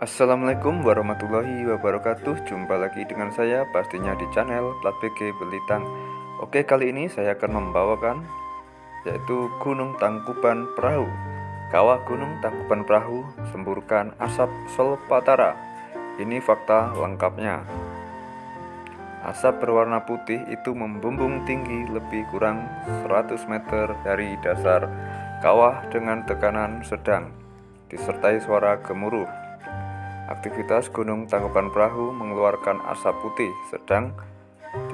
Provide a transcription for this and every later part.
Assalamualaikum warahmatullahi wabarakatuh. Jumpa lagi dengan saya pastinya di channel Plat BG Belitang Oke kali ini saya akan membawakan Yaitu Gunung Tangkuban Perahu. Kawah Gunung Tangkuban Perahu Semburkan asap solpatara. Ini fakta lengkapnya. Asap berwarna putih itu membumbung tinggi lebih kurang 100 meter dari dasar kawah dengan tekanan sedang disertai suara gemuruh Aktivitas Gunung Tangkuban Perahu mengeluarkan asap putih sedang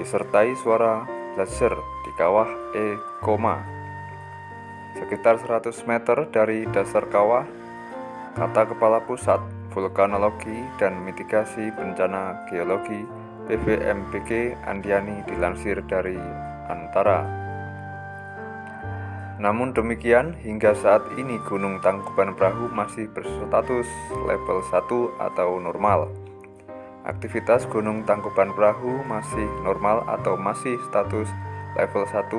disertai suara laser di kawah E, sekitar 100 meter dari dasar kawah. Kata Kepala Pusat Vulkanologi dan Mitigasi Bencana Geologi BVMBG Andiani dilansir dari Antara. Namun demikian, hingga saat ini Gunung Tangkuban Perahu masih berstatus level 1 atau normal. Aktivitas Gunung Tangkuban Perahu masih normal atau masih status level 1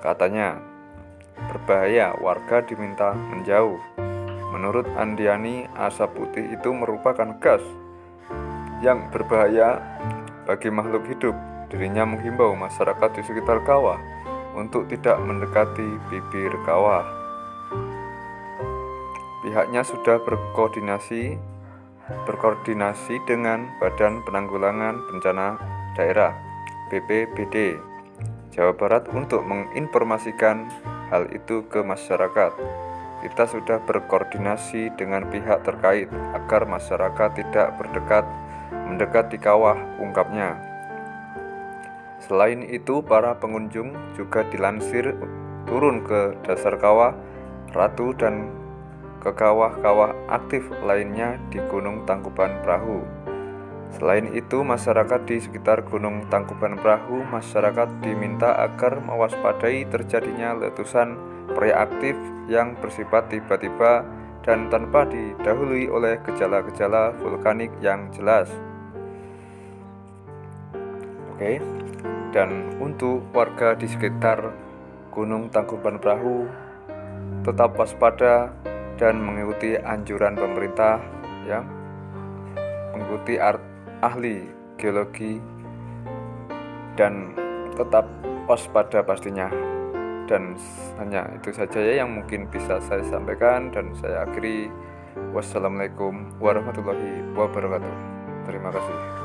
katanya. Berbahaya, warga diminta menjauh. Menurut Andiani, asap putih itu merupakan gas yang berbahaya bagi makhluk hidup. Dirinya menghimbau masyarakat di sekitar kawah untuk tidak mendekati bibir kawah. Pihaknya sudah berkoordinasi berkoordinasi dengan Badan Penanggulangan Bencana Daerah BPBD Jawa Barat untuk menginformasikan hal itu ke masyarakat. Kita sudah berkoordinasi dengan pihak terkait agar masyarakat tidak berdekat mendekat di kawah, ungkapnya. Selain itu, para pengunjung juga dilansir turun ke dasar kawah Ratu dan ke kawah-kawah aktif lainnya di Gunung Tangkuban Perahu. Selain itu, masyarakat di sekitar Gunung Tangkuban Perahu, masyarakat diminta agar mewaspadai terjadinya letusan preaktif yang bersifat tiba-tiba dan tanpa didahului oleh gejala-gejala vulkanik yang jelas. Oke. Dan untuk warga di sekitar Gunung Tangkuban Perahu tetap waspada dan mengikuti anjuran pemerintah ya. Mengikuti ahli geologi dan tetap waspada pastinya. Dan hanya itu saja ya yang mungkin bisa saya sampaikan dan saya akhiri. Wassalamualaikum warahmatullahi wabarakatuh. Terima kasih